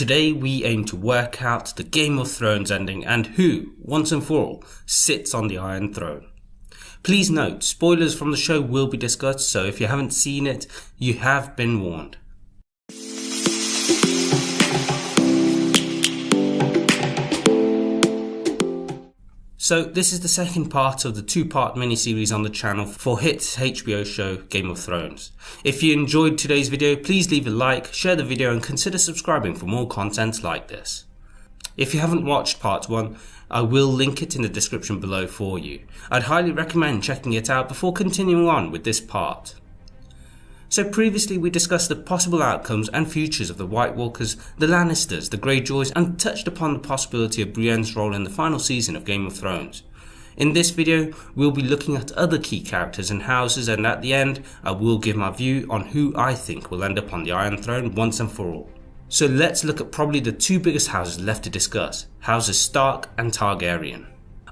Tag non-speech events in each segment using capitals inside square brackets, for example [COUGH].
Today we aim to work out the Game of Thrones ending and who, once and for all, sits on the Iron Throne. Please note, spoilers from the show will be discussed, so if you haven't seen it, you have been warned. So this is the second part of the two-part mini-series on the channel for hit HBO show Game of Thrones. If you enjoyed today's video, please leave a like, share the video and consider subscribing for more content like this. If you haven't watched part 1, I will link it in the description below for you. I'd highly recommend checking it out before continuing on with this part. So previously we discussed the possible outcomes and futures of the White Walkers, the Lannisters, the Greyjoys and touched upon the possibility of Brienne's role in the final season of Game of Thrones. In this video, we'll be looking at other key characters and houses and at the end, I will give my view on who I think will end up on the Iron Throne once and for all. So let's look at probably the two biggest houses left to discuss, houses Stark and Targaryen.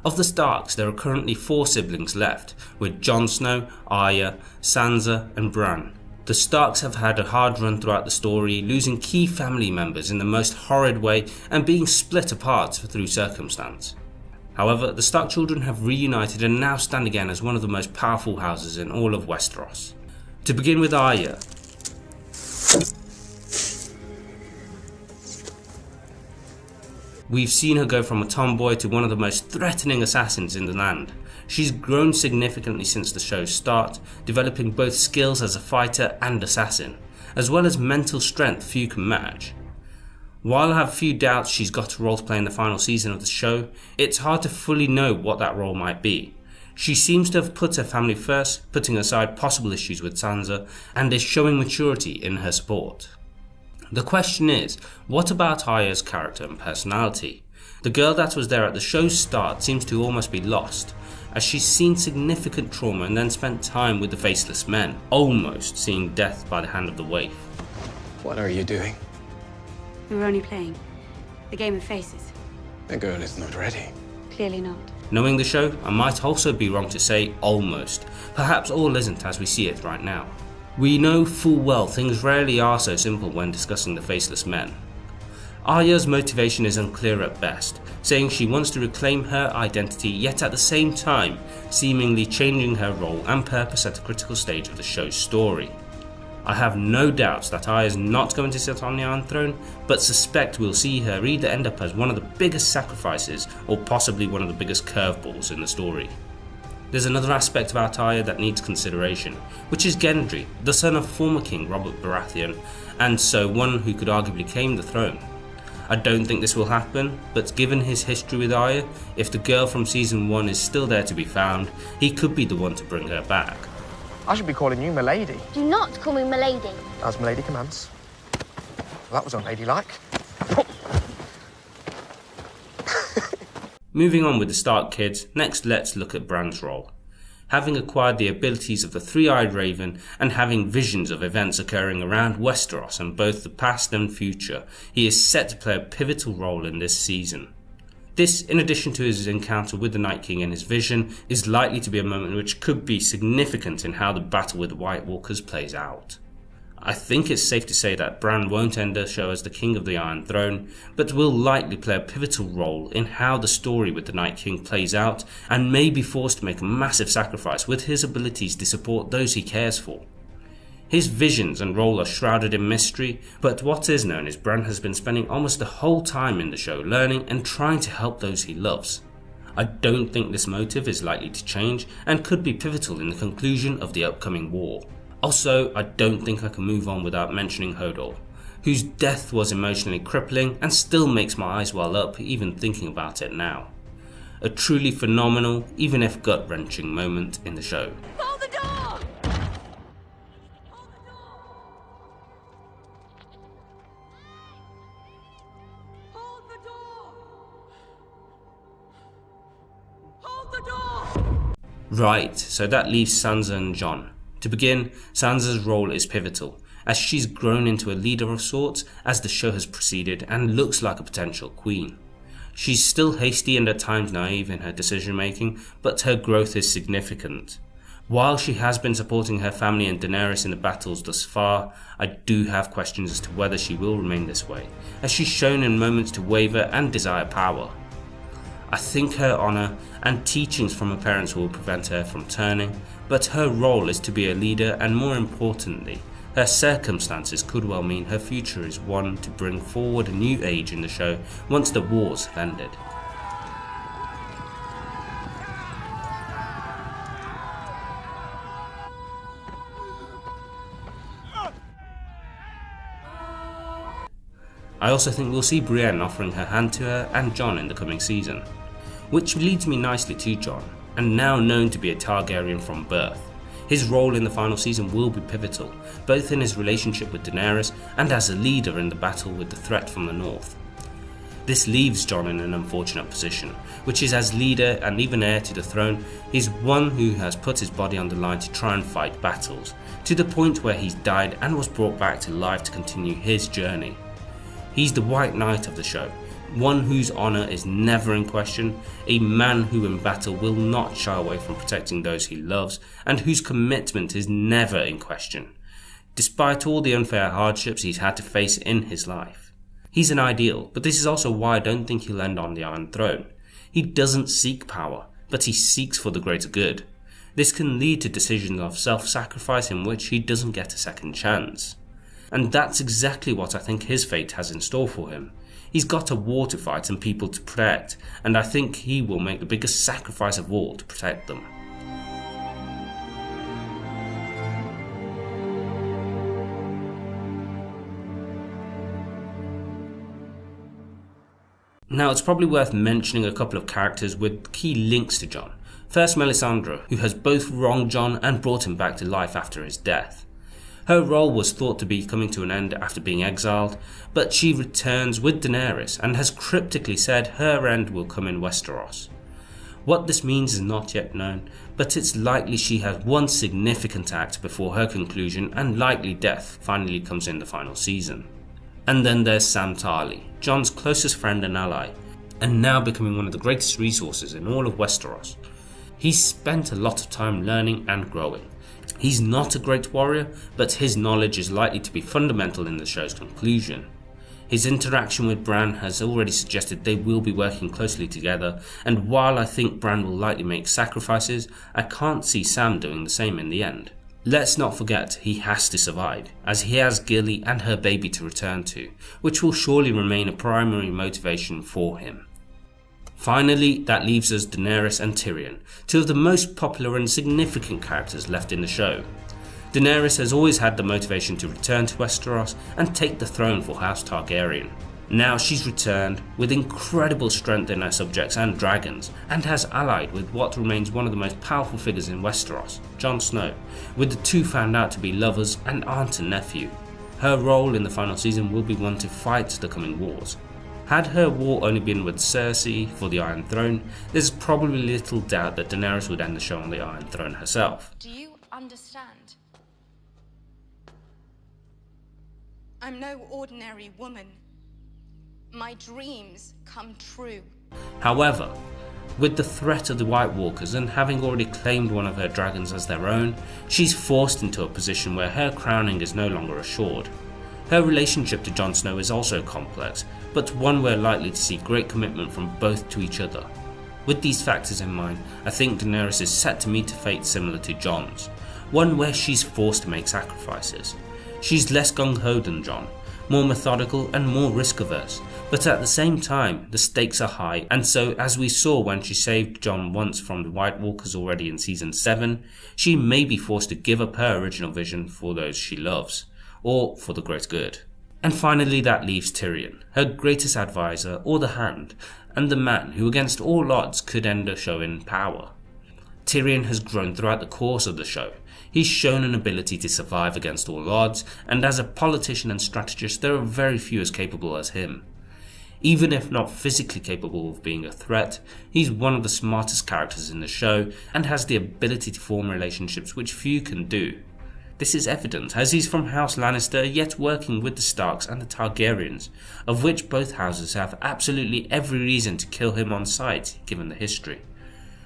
Of the Starks, there are currently four siblings left, with Jon Snow, Arya, Sansa and Bran. The Starks have had a hard run throughout the story, losing key family members in the most horrid way and being split apart through circumstance. However, the Stark children have reunited and now stand again as one of the most powerful houses in all of Westeros. To begin with Arya. We've seen her go from a tomboy to one of the most threatening assassins in the land. She's grown significantly since the show's start, developing both skills as a fighter and assassin, as well as mental strength few can match. While I have few doubts she's got a role to play in the final season of the show, it's hard to fully know what that role might be. She seems to have put her family first, putting aside possible issues with Sansa, and is showing maturity in her support. The question is, what about Arya's character and personality? The girl that was there at the show's start seems to almost be lost, as she's seen significant trauma and then spent time with the Faceless Men, almost seeing death by the hand of the waif. What are you doing? We were only playing. The game of faces. The girl is not ready. Clearly not. Knowing the show, I might also be wrong to say almost. Perhaps all isn't as we see it right now. We know full well things rarely are so simple when discussing the Faceless Men. Arya's motivation is unclear at best, saying she wants to reclaim her identity yet at the same time seemingly changing her role and purpose at a critical stage of the show's story. I have no doubts that Arya is not going to sit on the Iron Throne, but suspect we'll see her either end up as one of the biggest sacrifices or possibly one of the biggest curveballs in the story. There's another aspect about Arya that needs consideration, which is Gendry, the son of former king Robert Baratheon, and so one who could arguably claim the throne. I don't think this will happen, but given his history with Arya, if the girl from season 1 is still there to be found, he could be the one to bring her back. I should be calling you Milady. Do not call me Milady. As Milady commands. Well, that was unladylike. [LAUGHS] Moving on with the Stark kids, next let's look at Bran's role having acquired the abilities of the three-eyed raven and having visions of events occurring around Westeros in both the past and future, he is set to play a pivotal role in this season. This, in addition to his encounter with the Night King and his vision, is likely to be a moment which could be significant in how the battle with the White Walkers plays out. I think it's safe to say that Bran won't end the show as the King of the Iron Throne, but will likely play a pivotal role in how the story with the Night King plays out and may be forced to make a massive sacrifice with his abilities to support those he cares for. His visions and role are shrouded in mystery, but what is known is Bran has been spending almost the whole time in the show learning and trying to help those he loves. I don't think this motive is likely to change and could be pivotal in the conclusion of the upcoming war. Also, I don't think I can move on without mentioning Hodor, whose death was emotionally crippling and still makes my eyes well up even thinking about it now. A truly phenomenal, even if gut wrenching moment in the show. Hold the door! Hold the door! Hold the door! Hold the door! Right, so that leaves Sansa and Jon. To begin, Sansa's role is pivotal, as she's grown into a leader of sorts as the show has proceeded and looks like a potential queen. She's still hasty and at times naive in her decision making, but her growth is significant. While she has been supporting her family and Daenerys in the battles thus far, I do have questions as to whether she will remain this way, as she's shown in moments to waver and desire power. I think her honour and teachings from her parents will prevent her from turning, but her role is to be a leader and more importantly, her circumstances could well mean her future is one to bring forward a new age in the show once the wars have ended. I also think we'll see Brienne offering her hand to her and Jon in the coming season. Which leads me nicely to Jon, and now known to be a Targaryen from birth. His role in the final season will be pivotal, both in his relationship with Daenerys and as a leader in the battle with the threat from the north. This leaves Jon in an unfortunate position, which is as leader and even heir to the throne, he's one who has put his body on the line to try and fight battles, to the point where he's died and was brought back to life to continue his journey. He's the White Knight of the show, one whose honour is never in question, a man who in battle will not shy away from protecting those he loves, and whose commitment is never in question, despite all the unfair hardships he's had to face in his life. He's an ideal, but this is also why I don't think he'll end on the Iron Throne. He doesn't seek power, but he seeks for the greater good. This can lead to decisions of self-sacrifice in which he doesn't get a second chance. And that's exactly what I think his fate has in store for him. He's got a war to fight and people to protect, and I think he will make the biggest sacrifice of all to protect them. Now it's probably worth mentioning a couple of characters with key links to Jon. First Melisandre, who has both wronged Jon and brought him back to life after his death. Her role was thought to be coming to an end after being exiled, but she returns with Daenerys and has cryptically said her end will come in Westeros. What this means is not yet known, but it's likely she has one significant act before her conclusion and likely death finally comes in the final season. And then there's Sam Tarly, Jon's closest friend and ally, and now becoming one of the greatest resources in all of Westeros. He's spent a lot of time learning and growing, He's not a great warrior, but his knowledge is likely to be fundamental in the show's conclusion. His interaction with Bran has already suggested they will be working closely together, and while I think Bran will likely make sacrifices, I can't see Sam doing the same in the end. Let's not forget he has to survive, as he has Gilly and her baby to return to, which will surely remain a primary motivation for him. Finally, that leaves us Daenerys and Tyrion, two of the most popular and significant characters left in the show. Daenerys has always had the motivation to return to Westeros and take the throne for House Targaryen. Now she's returned with incredible strength in her subjects and dragons, and has allied with what remains one of the most powerful figures in Westeros, Jon Snow, with the two found out to be lovers and aunt and nephew. Her role in the final season will be one to fight the coming wars, had her war only been with Cersei for the Iron Throne, there's probably little doubt that Daenerys would end the show on the Iron Throne herself. Do you understand? I'm no ordinary woman. My dreams come true. However, with the threat of the White Walkers and having already claimed one of her dragons as their own, she's forced into a position where her crowning is no longer assured. Her relationship to Jon Snow is also complex, but one we're likely to see great commitment from both to each other. With these factors in mind, I think Daenerys is set to meet a fate similar to Jon's, one where she's forced to make sacrifices. She's less gung-ho than Jon, more methodical and more risk averse, but at the same time the stakes are high and so as we saw when she saved Jon once from the White Walkers already in season 7, she may be forced to give up her original vision for those she loves or for the great good. And finally that leaves Tyrion, her greatest advisor or the hand, and the man who against all odds could end a show in power. Tyrion has grown throughout the course of the show. He's shown an ability to survive against all odds, and as a politician and strategist there are very few as capable as him. Even if not physically capable of being a threat, he's one of the smartest characters in the show and has the ability to form relationships which few can do. This is evident as he's from House Lannister yet working with the Starks and the Targaryens, of which both houses have absolutely every reason to kill him on sight given the history.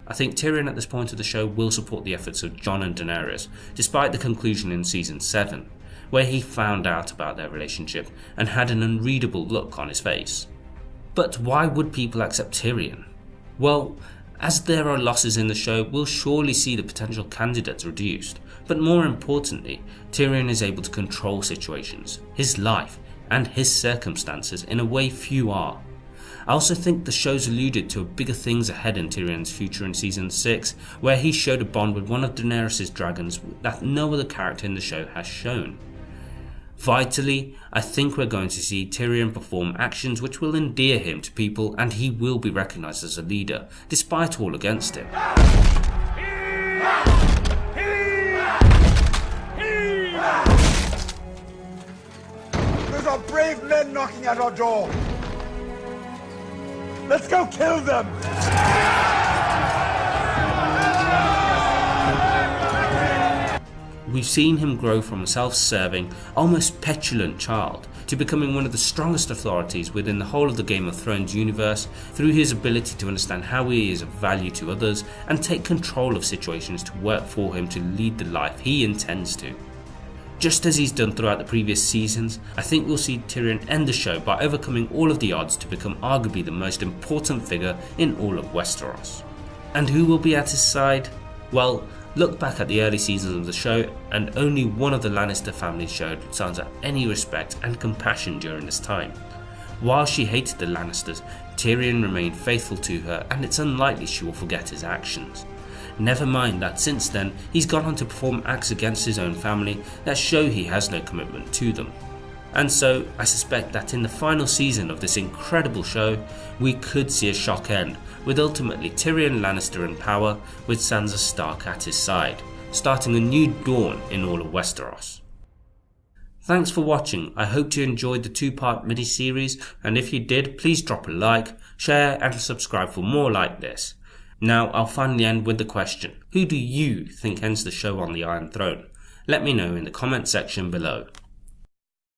I think Tyrion at this point of the show will support the efforts of Jon and Daenerys, despite the conclusion in season 7, where he found out about their relationship and had an unreadable look on his face. But why would people accept Tyrion? Well, as there are losses in the show, we'll surely see the potential candidates reduced, but more importantly, Tyrion is able to control situations, his life, and his circumstances in a way few are. I also think the show's alluded to bigger things ahead in Tyrion's future in season 6, where he showed a bond with one of Daenerys' dragons that no other character in the show has shown. Vitally, I think we're going to see Tyrion perform actions which will endear him to people and he will be recognised as a leader, despite all against him. Brave men knocking at our door. Let's go kill them! We've seen him grow from a self-serving, almost petulant child to becoming one of the strongest authorities within the whole of the Game of Thrones universe through his ability to understand how he is of value to others and take control of situations to work for him to lead the life he intends to. Just as he's done throughout the previous seasons, I think we'll see Tyrion end the show by overcoming all of the odds to become arguably the most important figure in all of Westeros. And who will be at his side? Well, Look back at the early seasons of the show, and only one of the Lannister family showed of any respect and compassion during this time. While she hated the Lannisters, Tyrion remained faithful to her, and it's unlikely she will forget his actions. Never mind that since then, he's gone on to perform acts against his own family that show he has no commitment to them. And so, I suspect that in the final season of this incredible show, we could see a shock end, with ultimately Tyrion Lannister in power, with Sansa Stark at his side, starting a new dawn in all of Westeros. Thanks for watching, I hope you enjoyed the two part mini series, and if you did, please drop a like, share, and subscribe for more like this. Now, I'll finally end with the question Who do you think ends the show on the Iron Throne? Let me know in the comment section below.